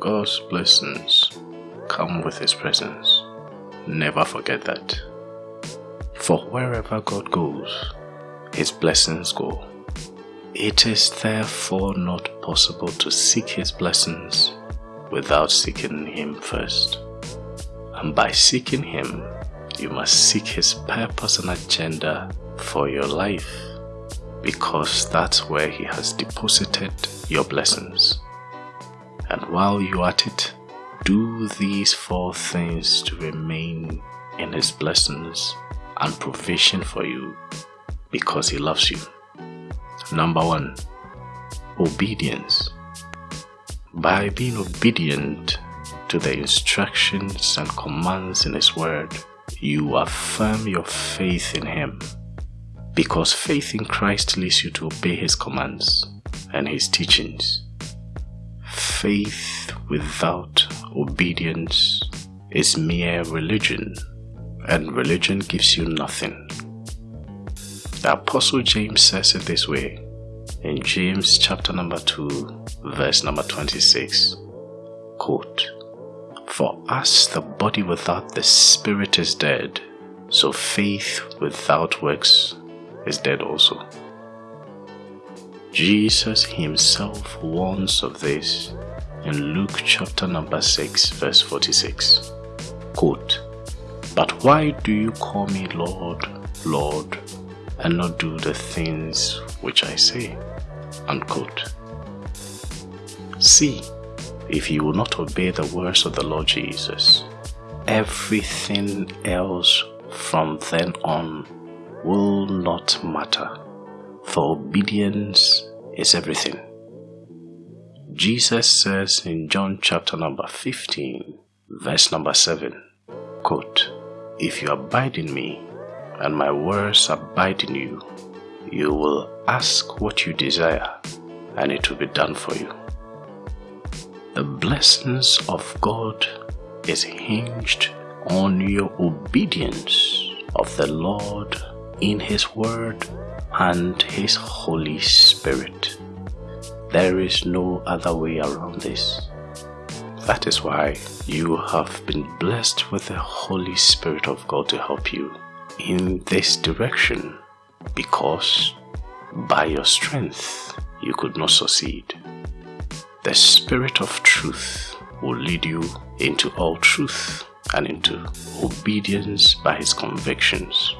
God's blessings come with His presence. Never forget that. For wherever God goes, His blessings go. It is therefore not possible to seek His blessings without seeking Him first. And by seeking Him, you must seek His purpose and agenda for your life because that's where He has deposited your blessings. And while you are at it, do these four things to remain in His blessings and provision for you because He loves you. Number one, obedience. By being obedient to the instructions and commands in His Word, you affirm your faith in Him. Because faith in Christ leads you to obey His commands and His teachings. Faith without obedience is mere religion, and religion gives you nothing. The Apostle James says it this way in James chapter number 2, verse number 26. Quote, For us the body without the spirit is dead, so faith without works is dead also. Jesus himself warns of this in Luke chapter number 6 verse 46. Quote, But why do you call me Lord, Lord, and not do the things which I say? Unquote. See, if you will not obey the words of the Lord Jesus, everything else from then on will not matter, for obedience is everything. Jesus says in John chapter number 15, verse number 7, quote, If you abide in me, and my words abide in you, you will ask what you desire, and it will be done for you. The blessings of God is hinged on your obedience of the Lord in His Word and His Holy Spirit. There is no other way around this. That is why you have been blessed with the Holy Spirit of God to help you in this direction because by your strength you could not succeed. The Spirit of truth will lead you into all truth and into obedience by His convictions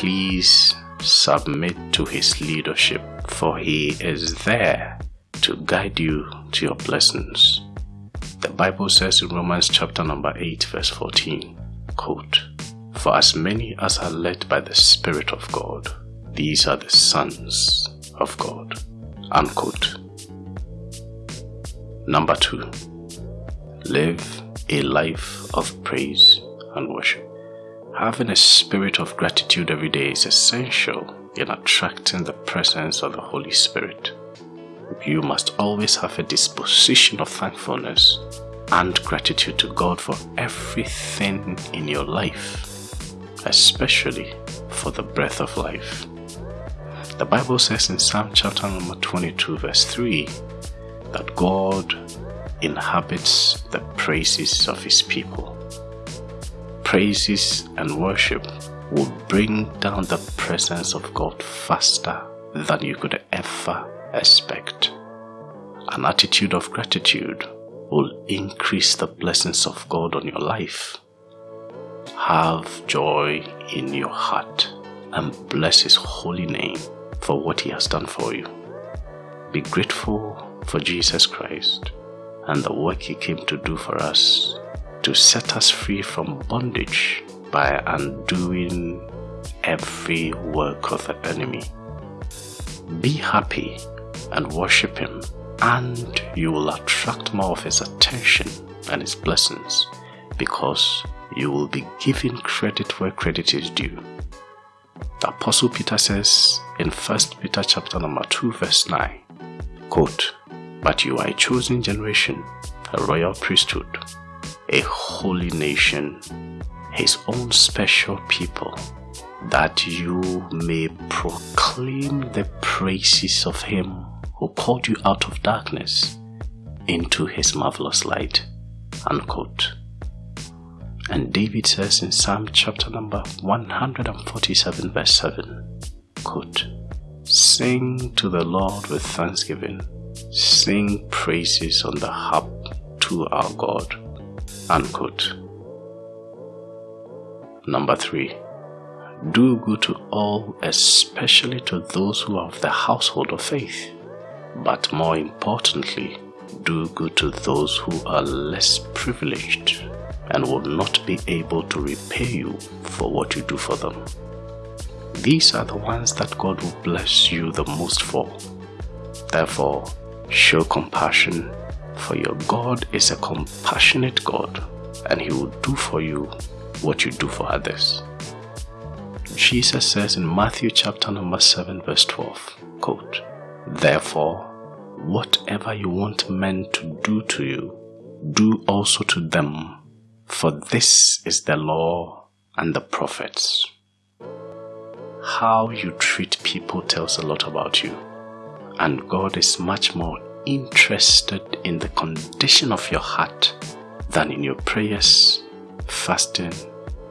please submit to his leadership, for he is there to guide you to your blessings. The Bible says in Romans chapter number 8 verse 14, quote, For as many as are led by the Spirit of God, these are the sons of God. Unquote. Number two, live a life of praise and worship. Having a spirit of gratitude every day is essential in attracting the presence of the Holy Spirit. You must always have a disposition of thankfulness and gratitude to God for everything in your life, especially for the breath of life. The Bible says in Psalm chapter number 22 verse 3 that God inhabits the praises of his people praises and worship will bring down the presence of God faster than you could ever expect. An attitude of gratitude will increase the blessings of God on your life. Have joy in your heart and bless His holy name for what He has done for you. Be grateful for Jesus Christ and the work He came to do for us to set us free from bondage by undoing every work of the enemy. Be happy and worship Him, and you will attract more of His attention and His blessings because you will be giving credit where credit is due. The Apostle Peter says in 1 Peter chapter number 2 verse 9, quote, But you are a chosen generation, a royal priesthood, a holy nation, his own special people, that you may proclaim the praises of him who called you out of darkness into his marvelous light. Unquote. And David says in Psalm chapter number 147, verse 7, quote, Sing to the Lord with thanksgiving, sing praises on the harp to our God. Number three, do good to all, especially to those who are of the household of faith. But more importantly, do good to those who are less privileged and will not be able to repay you for what you do for them. These are the ones that God will bless you the most for. Therefore, show compassion, for your God is a compassionate God, and He will do for you what you do for others. Jesus says in Matthew chapter number 7 verse 12, quote, Therefore, whatever you want men to do to you, do also to them, for this is the law and the prophets. How you treat people tells a lot about you, and God is much more interested in the condition of your heart than in your prayers, fasting,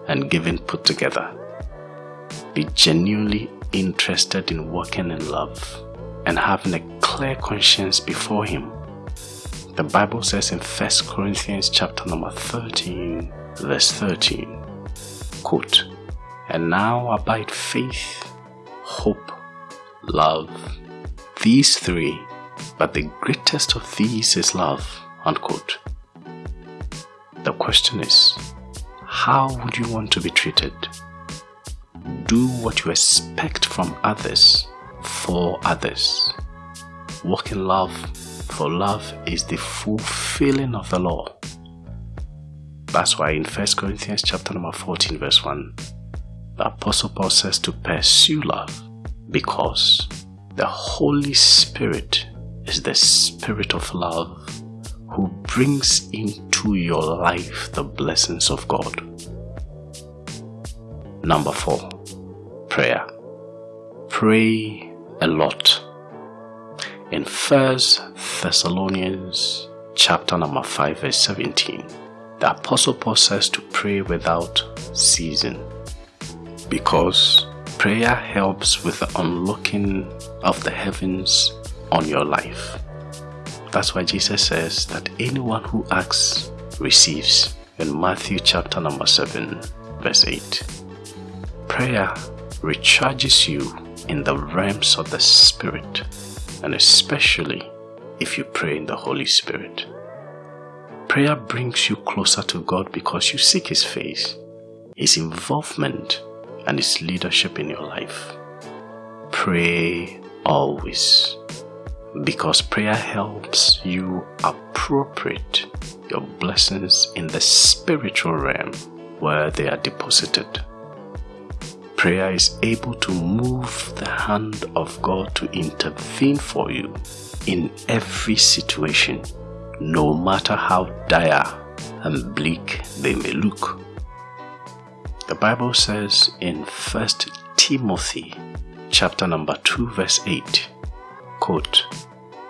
and giving put together. Be genuinely interested in working in love and having a clear conscience before Him. The Bible says in 1 Corinthians chapter number 13, verse 13, quote, And now abide faith, hope, love, these three, but the greatest of these is love, unquote. The question is, how would you want to be treated? Do what you expect from others for others. Walk in love, for love is the fulfilling of the law. That's why in 1 Corinthians chapter number 14 verse 1, the Apostle Paul says to pursue love because the Holy Spirit is the Spirit of love who brings into your life the blessings of God. Number four, prayer. Pray a lot. In First Thessalonians chapter number 5 verse 17, the Apostle Paul says to pray without ceasing because prayer helps with the unlocking of the heavens on your life. That's why Jesus says that anyone who asks receives in Matthew chapter number 7 verse 8. Prayer recharges you in the realms of the Spirit and especially if you pray in the Holy Spirit. Prayer brings you closer to God because you seek His face, His involvement, and His leadership in your life. Pray always because prayer helps you appropriate your blessings in the spiritual realm where they are deposited. Prayer is able to move the hand of God to intervene for you in every situation, no matter how dire and bleak they may look. The Bible says in 1 Timothy chapter number 2 verse 8 quote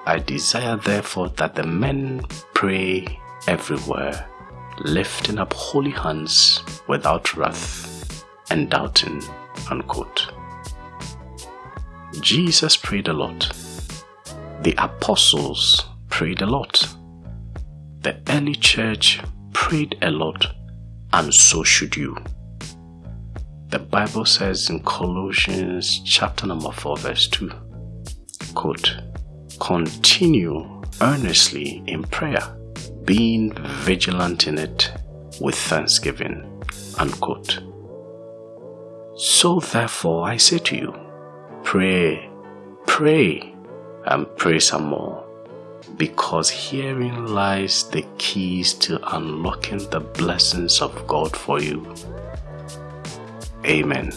I desire therefore that the men pray everywhere lifting up holy hands without wrath and doubting unquote Jesus prayed a lot. The apostles prayed a lot. The early church prayed a lot and so should you. The Bible says in Colossians chapter number 4 verse 2 quote continue earnestly in prayer being vigilant in it with thanksgiving unquote so therefore I say to you pray pray and pray some more because herein lies the keys to unlocking the blessings of God for you Amen.